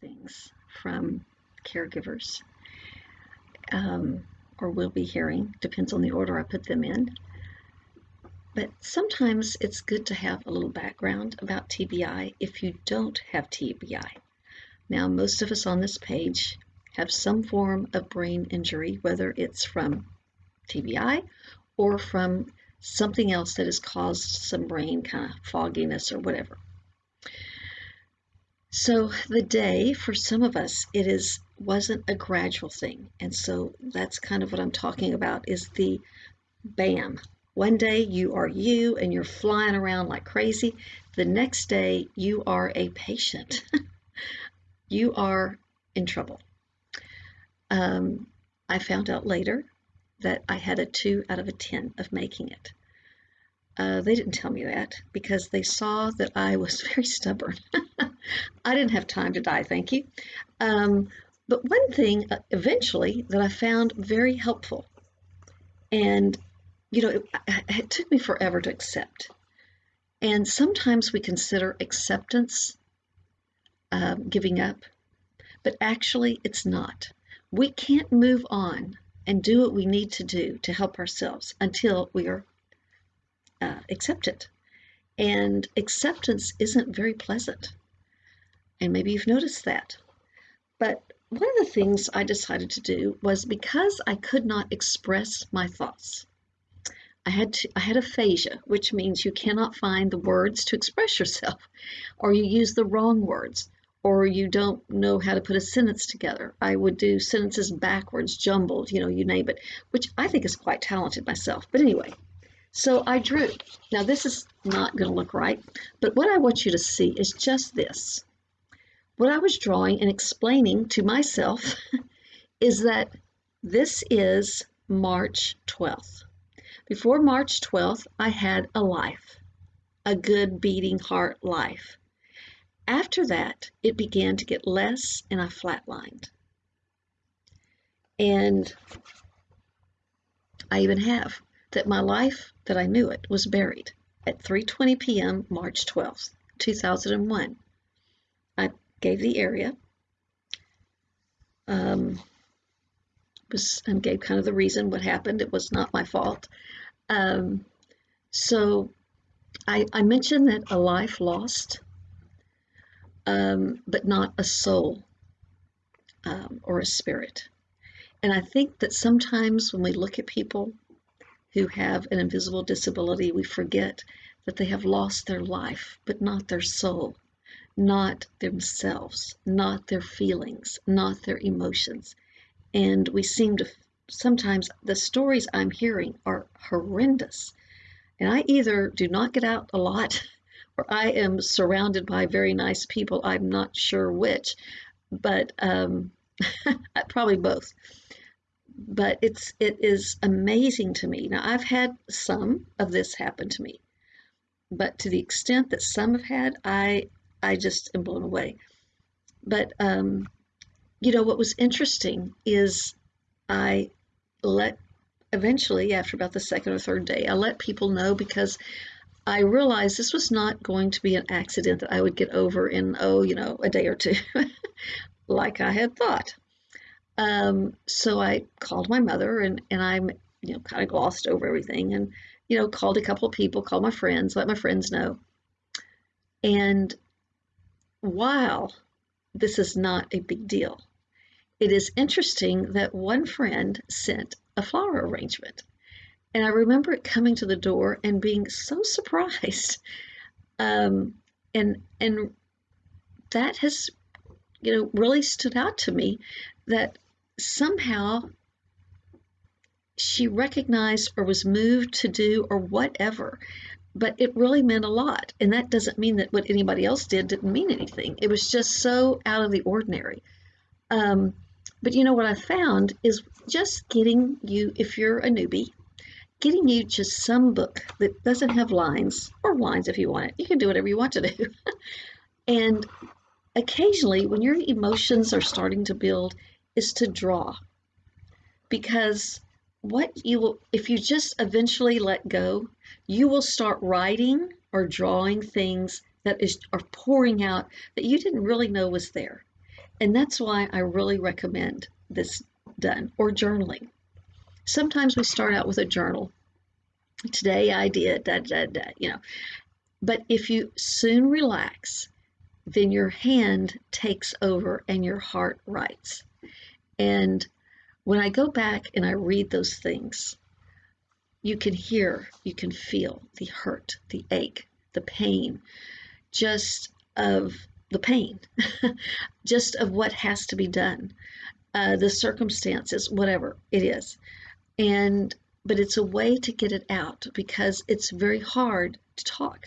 things from caregivers, um, or will be hearing, depends on the order I put them in. But sometimes it's good to have a little background about TBI if you don't have TBI. Now, most of us on this page have some form of brain injury, whether it's from TBI or from something else that has caused some brain kind of fogginess or whatever. So the day for some of us it is wasn't a gradual thing. And so that's kind of what I'm talking about is the bam. One day you are you and you're flying around like crazy. The next day you are a patient. you are in trouble. Um, I found out later that I had a 2 out of a 10 of making it. Uh, they didn't tell me that because they saw that I was very stubborn. I didn't have time to die, thank you. Um, but one thing uh, eventually that I found very helpful, and you know, it, it took me forever to accept. And sometimes we consider acceptance um, giving up, but actually it's not. We can't move on and do what we need to do to help ourselves until we are uh, accept it. And acceptance isn't very pleasant. And maybe you've noticed that. But one of the things I decided to do was because I could not express my thoughts. I had to, I had aphasia, which means you cannot find the words to express yourself, or you use the wrong words, or you don't know how to put a sentence together. I would do sentences backwards, jumbled, you know, you name it, which I think is quite talented myself. But anyway, so I drew. Now this is not going to look right, but what I want you to see is just this. What I was drawing and explaining to myself is that this is March 12th. Before March 12th, I had a life, a good beating heart life. After that, it began to get less and I flatlined. And I even have that my life that I knew it was buried at 3:20 p.m. March 12th, 2001. I gave the area. Um, was and gave kind of the reason what happened. It was not my fault. Um, so I, I mentioned that a life lost, um, but not a soul um, or a spirit. And I think that sometimes when we look at people who have an invisible disability, we forget that they have lost their life, but not their soul, not themselves, not their feelings, not their emotions. And we seem to sometimes the stories I'm hearing are horrendous. And I either do not get out a lot or I am surrounded by very nice people. I'm not sure which, but um, probably both but it's it is amazing to me. Now I've had some of this happen to me, but to the extent that some have had, I I just am blown away. But um, you know what was interesting is I let eventually after about the second or third day I let people know because I realized this was not going to be an accident that I would get over in oh you know a day or two like I had thought. Um, so I called my mother and, and I'm, you know, kind of glossed over everything and, you know, called a couple of people, called my friends, let my friends know. And while this is not a big deal, it is interesting that one friend sent a flower arrangement. And I remember it coming to the door and being so surprised. Um, and and that has, you know, really stood out to me that somehow she recognized or was moved to do or whatever. But it really meant a lot. And that doesn't mean that what anybody else did didn't mean anything. It was just so out of the ordinary. Um, but you know what i found is just getting you if you're a newbie getting you just some book that doesn't have lines or lines if you want it. You can do whatever you want to do. And occasionally when your emotions are starting to build is to draw. Because what you will, if you just eventually let go, you will start writing or drawing things that is are pouring out that you didn't really know was there. And that's why I really recommend this done or journaling. Sometimes we start out with a journal. Today I did, da, da, da, you know. But if you soon relax, then your hand takes over and your heart writes. And when I go back and I read those things, you can hear, you can feel the hurt, the ache, the pain, just of the pain, just of what has to be done, uh, the circumstances, whatever it is. And but it's a way to get it out because it's very hard to talk.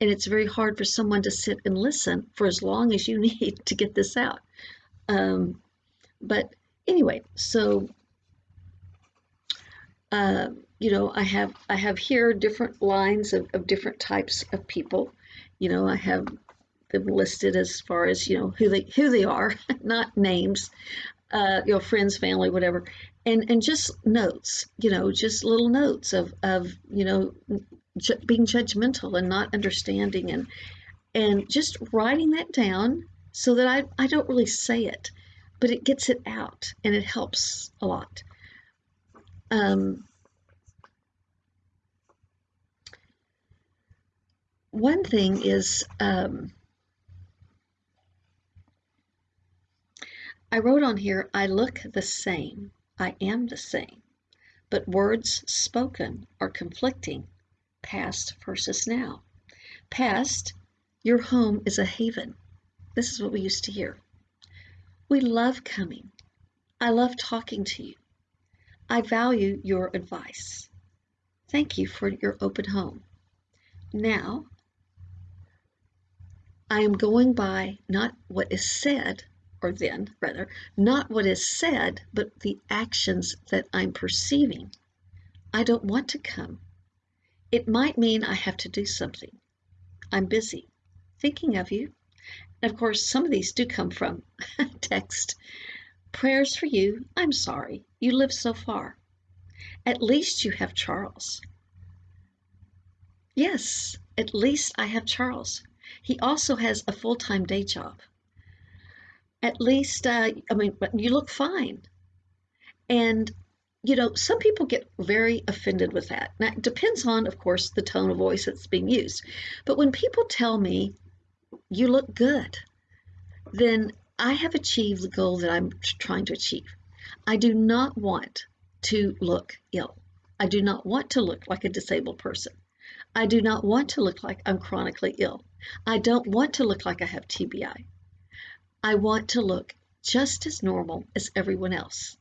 And it's very hard for someone to sit and listen for as long as you need to get this out. Um, but anyway, so uh, you know, I have I have here different lines of, of different types of people. You know, I have them listed as far as you know who they who they are, not names. Uh, you know, friends, family, whatever, and and just notes. You know, just little notes of of you know ju- being judgmental and not understanding and and just writing that down so that I I don't really say it, but it gets it out and it helps a lot. Um, one thing is um, I wrote on here, I look the same, I am the same, but words spoken are conflicting, past versus now. Past, your home is a haven. This is what we used to hear. We love coming. I love talking to you. I value your advice. Thank you for your open home. Now, I am going by not what is said, or then, rather, not what is said, but the actions that I'm perceiving. I don't want to come. It might mean I have to do something. I'm busy. Thinking of you. And of course, some of these do come from text. Prayers for you. I'm sorry. You live so far. At least you have Charles. Yes, at least I have Charles. He also has a full time day job. At least, uh, I mean, you look fine. And, you know, some people get very offended with that. Now, it depends on, of course, the tone of voice that's being used. But when people tell me, you look good, then I have achieved the goal that I'm trying to achieve. I do not want to look ill. I do not want to look like a disabled person. I do not want to look like I'm chronically ill. I don't want to look like I have TBI. I want to look just as normal as everyone else.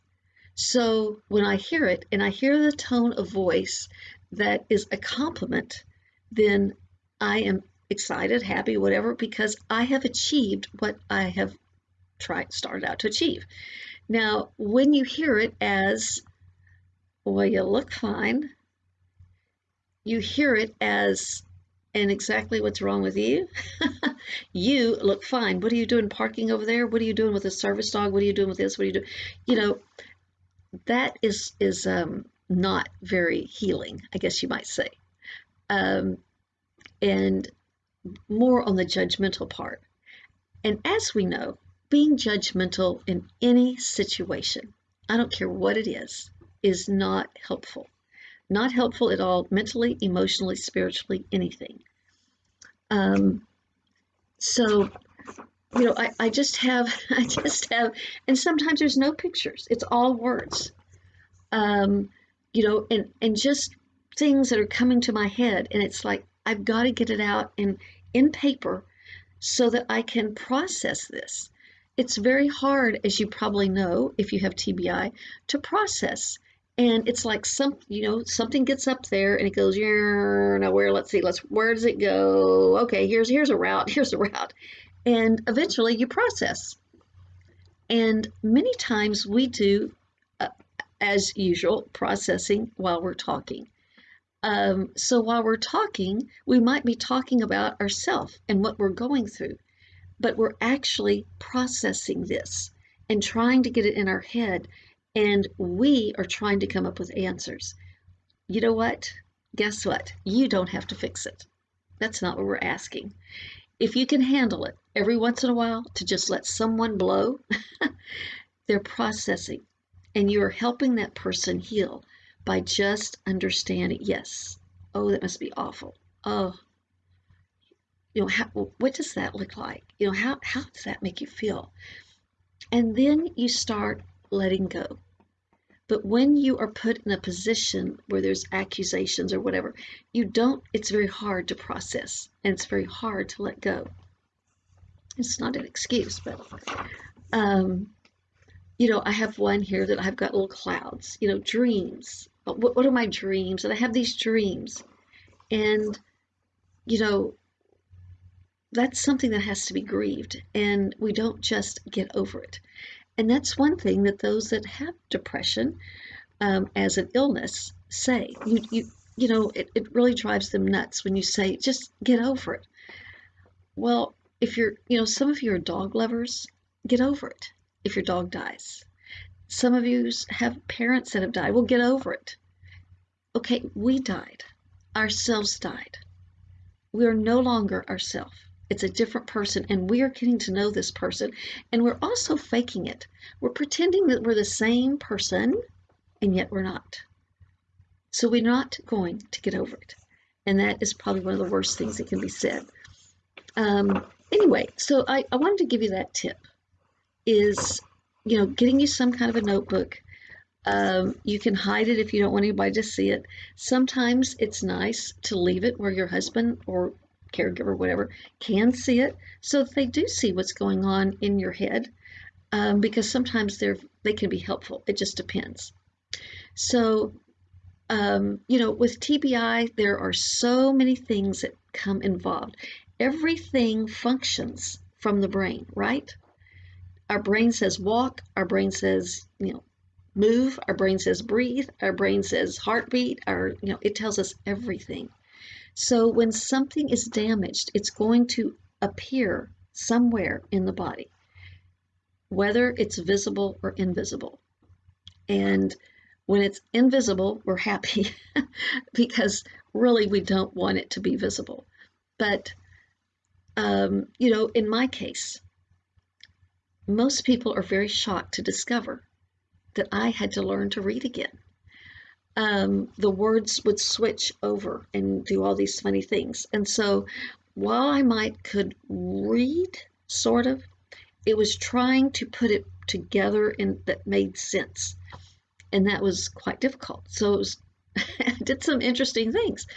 So when I hear it and I hear the tone of voice that is a compliment, then I am excited, happy, whatever, because I have achieved what I have tried started out to achieve. Now, when you hear it as, well, you look fine, you hear it as and exactly what's wrong with you. you look fine. What are you doing parking over there? What are you doing with a service dog? What are you doing with this? What are you doing? You know, that is is um, not very healing, I guess you might say. Um, and more on the judgmental part. And as we know, being judgmental in any situation, I don't care what it is, is not helpful not helpful at all mentally, emotionally, spiritually, anything. Um, so, you know, I, I just have, I just have, and sometimes there's no pictures, it's all words. Um, you know, and, and just things that are coming to my head, and it's like, I've got to get it out in, in paper so that I can process this. It's very hard, as you probably know, if you have TBI, to process. And it's like some you know something gets up there and it goes yeah now where let's see let's where does it go? Okay here's here's a route here's a route. And eventually you process. And many times we do uh, as usual processing while we're talking um, so while we're talking we might be talking about ourselves and what we're going through but we're actually processing this and trying to get it in our head and we are trying to come up with answers. You know what? Guess what? You don't have to fix it. That's not what we're asking. if you can handle it every once in a while to just let someone blow, they're processing and you're helping that person heal by just understanding, yes, oh, that must be awful. Oh, you know, how, what does that look like? You know, how, how does that make you feel? And then you start letting go. But when you are put in a position where there's accusations or whatever, you don't, it's very hard to process and it's very hard to let go. It's not an excuse, but, um, you know, I have one here that I've got little clouds, you know, dreams. What, what are my dreams? And I have these dreams. And, you know, that's something that has to be grieved and we don't just get over it and that's one thing that those that have depression um, as an illness say you you you know it, it really drives them nuts when you say just get over it well if you're you know some of you are dog lovers get over it if your dog dies some of you have parents that have died We'll get over it okay we died ourselves died we are no longer ourselves it's a different person, and we are getting to know this person, and we're also faking it. We're pretending that we're the same person, and yet we're not. So we're not going to get over it. And that is probably one of the worst things that can be said. Um, anyway, so I, I wanted to give you that tip is, you know, getting you some kind of a notebook. Um, you can hide it if you don't want anybody to see it. Sometimes it's nice to leave it where your husband or caregiver, whatever, can see it. So if they do see what's going on in your head, um, because sometimes they're they can be helpful. It just depends. So, um, you know, with TBI, there are so many things that come involved. Everything functions from the brain, right? Our brain says walk. Our brain says, you know, move. Our brain says breathe. Our brain says heartbeat. Our, you know, it tells us everything. So when something is damaged, it's going to appear somewhere in the body, whether it's visible or invisible. And when it's invisible, we're happy because really we don't want it to be visible. But, um, you know, in my case, most people are very shocked to discover that I had to learn to read again um, the words would switch over and do all these funny things. And so while I might could read, sort of, it was trying to put it together and that made sense. And that was quite difficult. So it was, I did some interesting things.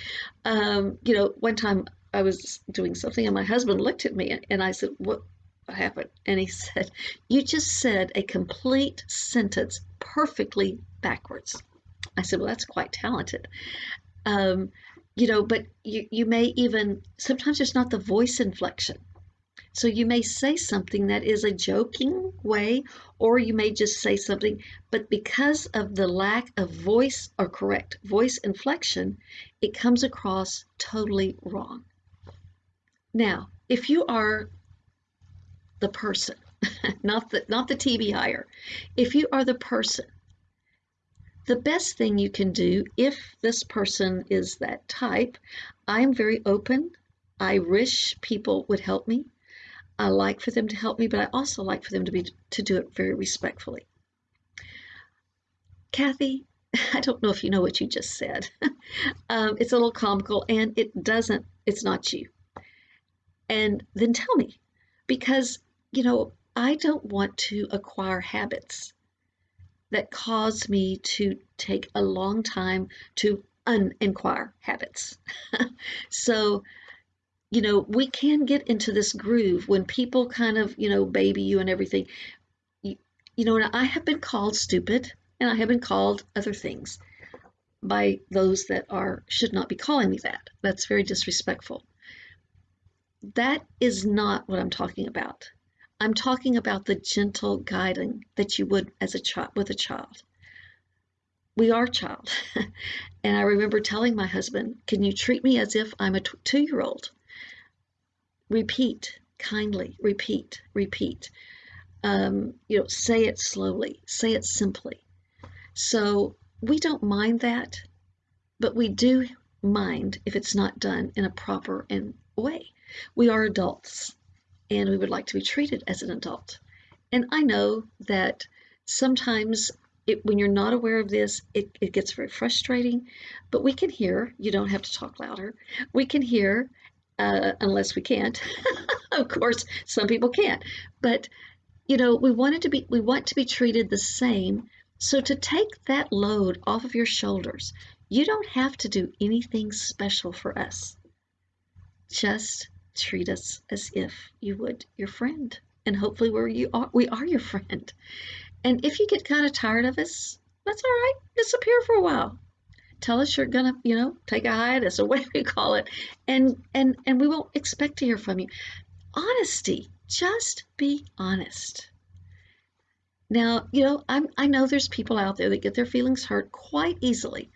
Um, you know, one time I was doing something and my husband looked at me and I said, what, what happened? And he said, you just said a complete sentence perfectly backwards. I said, well, that's quite talented. Um, you know, but you, you may even, sometimes it's not the voice inflection. So you may say something that is a joking way, or you may just say something, but because of the lack of voice or correct voice inflection, it comes across totally wrong. Now, if you are the person, not the not the TBIer, if you are the person the best thing you can do if this person is that type, I'm very open. I wish people would help me. I like for them to help me, but I also like for them to be to do it very respectfully. Kathy, I don't know if you know what you just said. um, it's a little comical and it doesn't, it's not you. And then tell me, because, you know, I don't want to acquire habits that cause me to take a long time to uninquire habits. so, you know, we can get into this groove when people kind of, you know, baby you and everything. You, you know, and I have been called stupid and I have been called other things by those that are should not be calling me that. That's very disrespectful. That is not what I'm talking about. I'm talking about the gentle guiding that you would as a child with a child. We are child. and I remember telling my husband, Can you treat me as if I'm a two year old? Repeat kindly, repeat, repeat. Um, you know, say it slowly, say it simply. So we don't mind that, but we do mind if it's not done in a proper and way. We are adults and we would like to be treated as an adult. And I know that sometimes it, when you're not aware of this, it, it gets very frustrating, but we can hear, you don't have to talk louder. We can hear, uh, unless we can't. of course, some people can't, but you know, we wanted to be, we want to be treated the same. So to take that load off of your shoulders, you don't have to do anything special for us. Just treat us as if you would your friend. And hopefully we're you are we are your friend. And if you get kind of tired of us, that's all right. Disappear for a while. Tell us you're gonna, you know, take a hiatus or whatever you call it, and and and we won't expect to hear from you. Honesty. Just be honest. Now, you know, I'm, I know there's people out there that get their feelings hurt quite easily.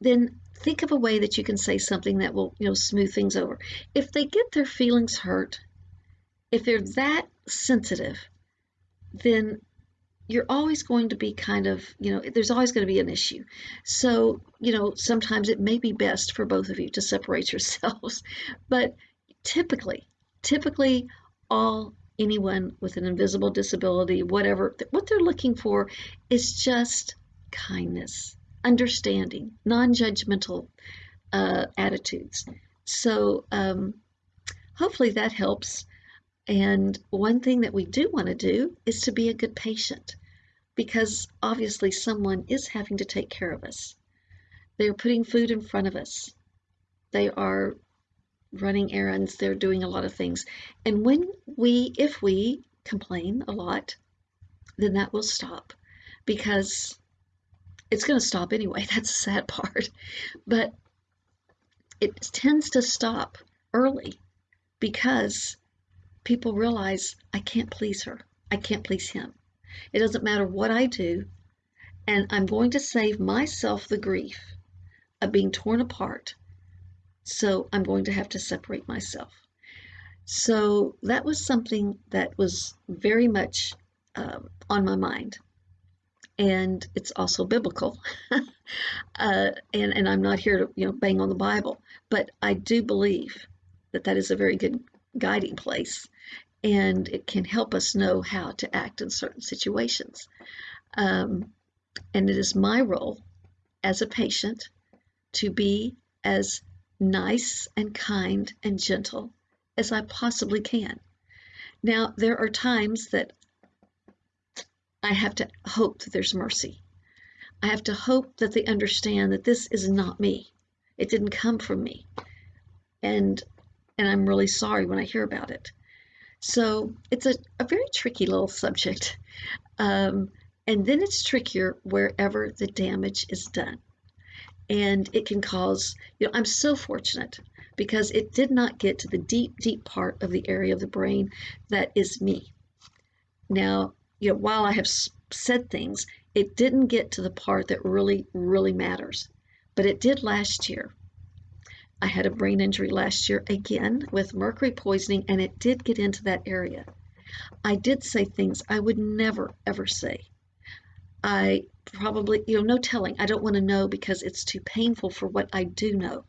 Then think of a way that you can say something that will, you know, smooth things over. If they get their feelings hurt, if they're that sensitive, then you're always going to be kind of, you know, there's always going to be an issue. So, you know, sometimes it may be best for both of you to separate yourselves. But typically, typically all anyone with an invisible disability, whatever, what they're looking for is just kindness, understanding, non-judgmental uh, attitudes. So um, hopefully that helps. And one thing that we do want to do is to be a good patient because obviously someone is having to take care of us. They're putting food in front of us. They are running errands, they're doing a lot of things. And when we, if we complain a lot, then that will stop because it's going to stop anyway. That's the sad part. But it tends to stop early because people realize I can't please her. I can't please him. It doesn't matter what I do. And I'm going to save myself the grief of being torn apart so I'm going to have to separate myself. So that was something that was very much um, on my mind. And it's also biblical. uh, and, and I'm not here to you know bang on the Bible, but I do believe that that is a very good guiding place and it can help us know how to act in certain situations. Um, and it is my role as a patient to be as nice and kind and gentle as I possibly can. Now, there are times that I have to hope that there's mercy. I have to hope that they understand that this is not me. It didn't come from me. And and I'm really sorry when I hear about it. So it's a, a very tricky little subject. Um, and then it's trickier wherever the damage is done and it can cause, you know, I'm so fortunate because it did not get to the deep, deep part of the area of the brain that is me. Now, you know, while I have said things, it didn't get to the part that really, really matters, but it did last year. I had a brain injury last year again with mercury poisoning, and it did get into that area. I did say things I would never, ever say. I probably, you know, no telling. I don't want to know because it's too painful for what I do know.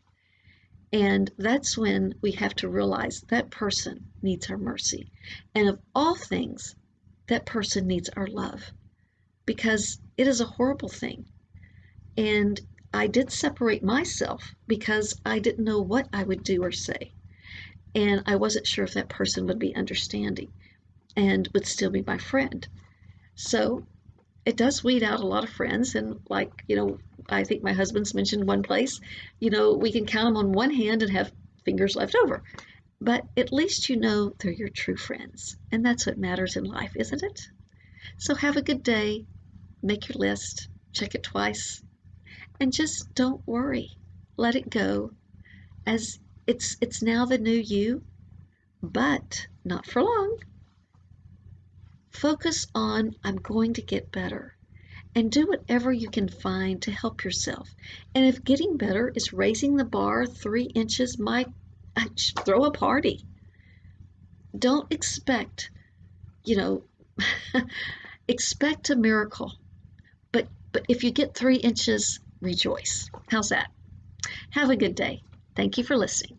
And that's when we have to realize that person needs our mercy. And of all things, that person needs our love because it is a horrible thing. And I did separate myself because I didn't know what I would do or say. And I wasn't sure if that person would be understanding and would still be my friend. So it does weed out a lot of friends. And like, you know, I think my husband's mentioned one place, you know, we can count them on one hand and have fingers left over. But at least you know they're your true friends. And that's what matters in life, isn't it? So have a good day. Make your list, check it twice, and just don't worry. Let it go as it's it's now the new you, but not for long. Focus on, I'm going to get better. And do whatever you can find to help yourself. And if getting better is raising the bar three inches, my throw a party. Don't expect, you know, expect a miracle. But but if you get three inches, rejoice. How's that? Have a good day. Thank you for listening.